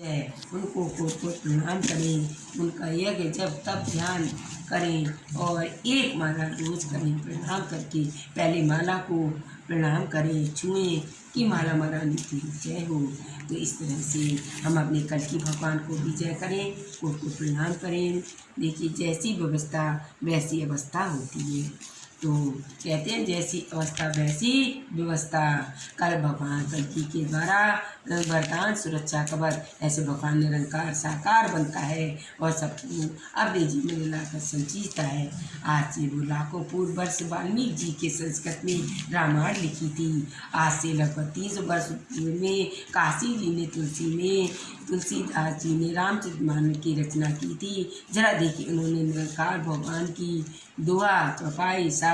है उनको को प्रणाम करें। उनका यज्ञ जब तब ध्यान करें और एक माला रोज करें, प्रणाम करके पहले माला को प्रणाम करें, छुएँ कि माला महारानी की जय हो। तो इस तरह से हम अपने कल की भगवान को भी जय करें कोट को प्रणाम करें। देखिए, जैसी व्यवस्था, वैसी अवस्था होती है। तो कहते हैं जैसी अवस्था, वैसी व्यवस्था। कल भगवान कल्कि के द्वारा वरदान सुरक्षा कवर ऐसे भगवान निरंकार, साकार बनता है और सबको अपने जीवन में लाकर संचीता है। आज से वो लाखों पूर्व वर्ष वाल्मीकि जी के संस्कृत में रामायण लिखी थी। आज से लगभग तीस सौ वर्ष में काशी जी ने तुलसी में, तुलसीदास जी ने रामचरित मानस की रचना की थी। जरा देखिए उन्होंने निरंकार भगवान की दुआ, चौपाई, सारा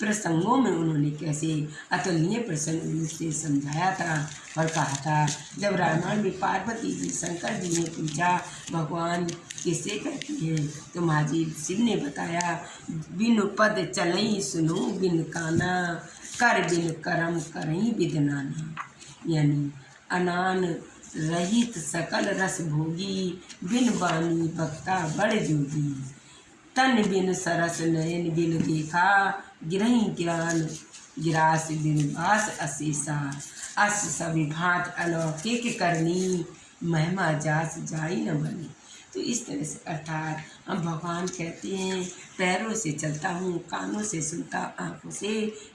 प्रसंगों में उन्होंने कैसे अतुलनीय प्रसंग से समझाया था और कहा था, जब रामायण में पार्वती जी शंकर जी ने पूछा, भगवान, किसे कहती है? तो माजी शिव ने बताया, बिन पद चलई सुनो, बिन काना, कर बिन करम करई विदनाना यानी अनान रहित सकल रस भोगी, बिन बानी बक्ता बड़ जोगी। तन बिन सरस नयन बिन देखा गिरही गिरान गिरास बिन बास अशेषा अस सभी भात अलौकिक करनी महिमा जास जाई न बनी तो इस तरह से अर्थात हम भगवान कहते हैं, पैरों से चलता हूँ, कानों से सुनता, आँखों से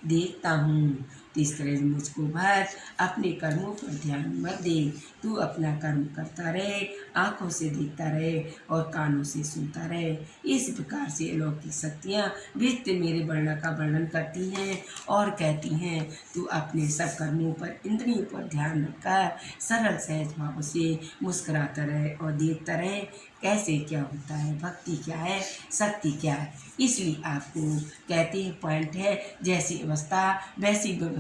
देखता हूँ। तो इस तरह मुझको भर अपने कर्मों पर ध्यान मत दे। तू अपना कर्म करता रहे, आँखों से देखता रहे और कानों से सुनता रहे। इस प्रकार से अलौकिक शक्तियाँ वित्त मेरे वर्णन का वर्णन करती हैं और कहती हैं, तू अपने सब कर्मों पर, इंद्रियों पर ध्यान रखकर सरल, सहज भाव से मुस्कुराता रहे और देखता रहे कैसे क्या होता है, भक्ति क्या है, शक्ति क्या है। इसलिए आपको कहते हैं पॉइंट है, जैसी अवस्था, वैसी व्यवस्था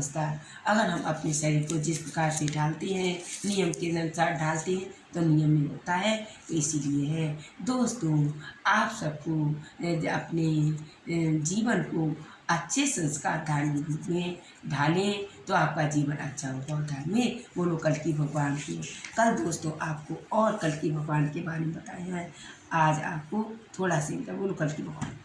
अगर हम अपने शरीर को जिस प्रकार से ढालते हैं, नियम के अनुसार ढालते हैं तो नियम में होता है। तो इसीलिए है। दोस्तों, आप सबको अपने जीवन को अच्छे संस्कार धार्मिक रूप में ढालें तो आपका जीवन अच्छा होगा। और धार्मिक बोलो कल की भगवान की, कल दोस्तों आपको और कल की भगवान के बारे में बताया है। आज आपको थोड़ा सा बोलो कल की भगवान